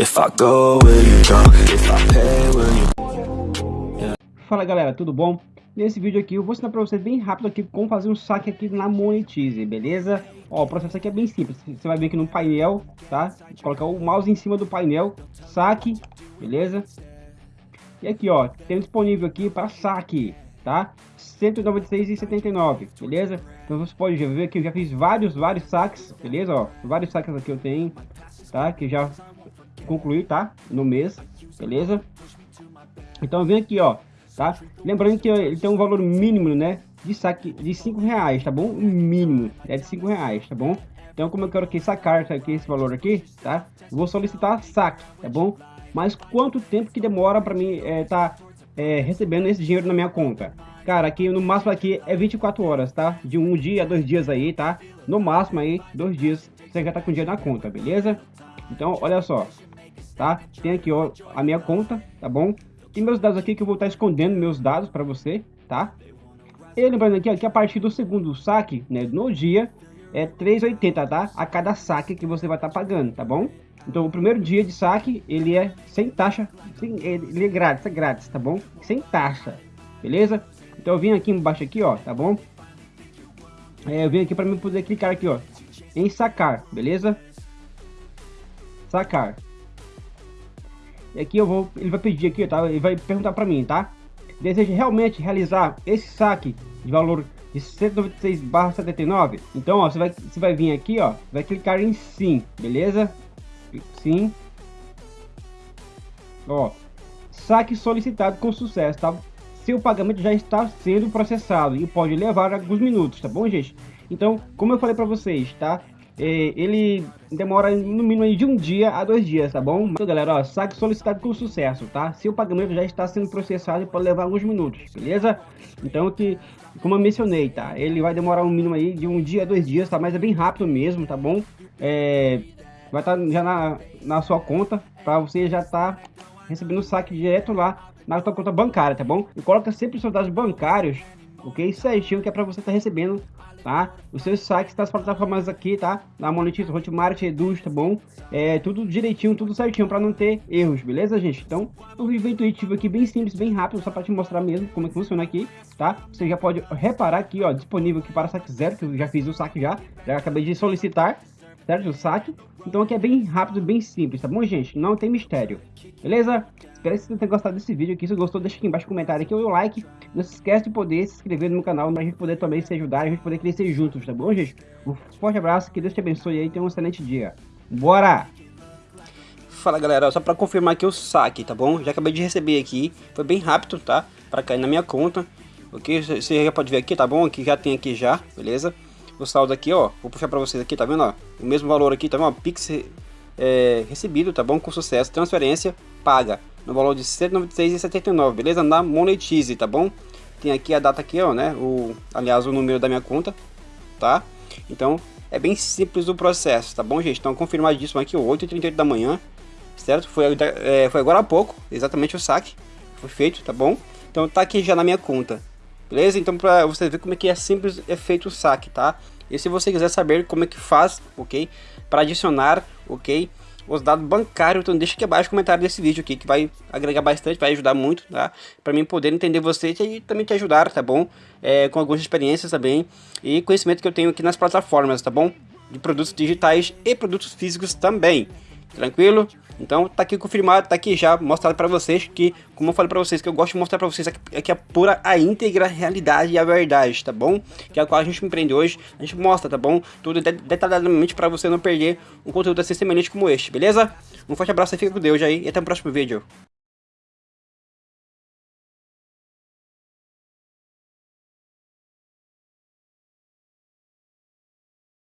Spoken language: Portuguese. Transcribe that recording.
If I go, will you? If I pay, will you... Fala galera, tudo bom? Nesse vídeo aqui eu vou ensinar pra vocês bem rápido aqui como fazer um saque aqui na Monetize, beleza? Ó, o processo aqui é bem simples, você vai vir aqui no painel, tá? Colocar o mouse em cima do painel, saque, beleza? E aqui ó, tem disponível aqui para saque, tá? 196,79, beleza? Então você pode ver que eu já fiz vários, vários saques, beleza? Ó, vários saques aqui eu tenho, tá? Que já concluí, tá? No mês, beleza? Então vem aqui, ó, tá? Lembrando que ele tem um valor mínimo, né? De saque de 5 reais, tá bom? O mínimo é de 5 reais, tá bom? Então como eu quero que sacar aqui, esse valor aqui, tá? Vou solicitar saque, tá bom? Mas quanto tempo que demora para mim é, tá é, recebendo esse dinheiro na minha conta? Cara, aqui no máximo aqui é 24 horas, tá? De um dia a dois dias aí, tá? No máximo aí, dois dias, você já tá com dinheiro na conta, beleza? Então, olha só, tá? Tem aqui, ó, a minha conta, tá bom? Tem meus dados aqui que eu vou estar escondendo meus dados para você, tá? E lembrando aqui, ó, que a partir do segundo saque, né, no dia, é 3,80, tá? A cada saque que você vai estar pagando, tá bom? Então, o primeiro dia de saque, ele é sem taxa, sem, ele é grátis, é grátis, tá bom? Sem taxa, beleza? Então, eu vim aqui embaixo aqui, ó, tá bom? É, eu vim aqui para mim poder clicar aqui, ó, em sacar, beleza? Sacar. E aqui eu vou, ele vai pedir aqui, tá? Ele vai perguntar para mim, tá? Deseja realmente realizar esse saque de valor de 196/79? Então, ó, você vai, você vai vir aqui, ó, vai clicar em sim, beleza? Sim. Ó, saque solicitado com sucesso, tá? Seu pagamento já está sendo processado e pode levar alguns minutos, tá bom, gente? Então, como eu falei para vocês, tá? Ele demora no mínimo de um dia a dois dias, tá bom? Então, galera, ó, saque solicitado com sucesso, tá? Seu pagamento já está sendo processado pode levar alguns minutos, beleza? Então, que, como eu mencionei, tá? Ele vai demorar um mínimo aí de um dia a dois dias, tá? Mas é bem rápido mesmo, tá bom? É, vai estar tá já na, na sua conta, para você já estar tá recebendo o saque direto lá na sua conta bancária, tá bom? E coloca sempre os seus dados bancários, ok? Certinho, que é para você estar tá recebendo tá? Os seus saques das plataformas aqui, tá? Na Monetize, Hotmart, Eduz, tá bom? É tudo direitinho, tudo certinho para não ter erros, beleza, gente? Então, um vídeo intuitivo aqui, bem simples, bem rápido, só para te mostrar mesmo como é que funciona aqui, tá? Você já pode reparar aqui, ó, disponível aqui para saque zero, que eu já fiz o saque já, já acabei de solicitar, certo? O saque. Então aqui é bem rápido, bem simples, tá bom, gente? Não tem mistério, beleza? Espero que vocês tenham gostado desse vídeo aqui. Se gostou, deixa aqui embaixo no comentário aqui o like. Não se esquece de poder se inscrever no meu canal pra gente poder também se ajudar e a gente poder crescer juntos, tá bom, gente? Um forte abraço, que Deus te abençoe aí e tenha um excelente dia. Bora! Fala galera, só pra confirmar aqui o saque, tá bom? Já acabei de receber aqui, foi bem rápido, tá? Pra cair na minha conta, ok? Você já pode ver aqui, tá bom? Aqui já tem aqui já, beleza? O saldo aqui, ó, vou puxar pra vocês aqui, tá vendo, ó? O mesmo valor aqui, tá vendo? Pix é, recebido, tá bom? Com sucesso, transferência paga no valor de R$ 196,79, beleza? Na Monetize, tá bom? Tem aqui a data aqui, ó, né? O, aliás, o número da minha conta, tá? Então, é bem simples o processo, tá bom, gente? Então, confirmadíssimo aqui, 8h38 da manhã, certo? Foi, é, foi agora há pouco, exatamente o saque foi feito, tá bom? Então, tá aqui já na minha conta, beleza? Então, pra você ver como é que é simples é feito o saque, tá? E se você quiser saber como é que faz, ok? Para adicionar, ok? os dados bancários, então deixa aqui abaixo o comentário desse vídeo aqui, que vai agregar bastante, vai ajudar muito, tá? Para mim poder entender você e também te ajudar, tá bom? É, com algumas experiências também e conhecimento que eu tenho aqui nas plataformas, tá bom? De produtos digitais e produtos físicos também. Tranquilo? Então tá aqui confirmado, tá aqui já mostrado para vocês que, como eu falei para vocês, que eu gosto de mostrar para vocês aqui, aqui a pura, a íntegra realidade e a verdade, tá bom? Que é a qual a gente empreende hoje, a gente mostra, tá bom? Tudo detalhadamente para você não perder um conteúdo assim semelhante como este, beleza? Um forte abraço e fica com Deus aí e até o próximo vídeo.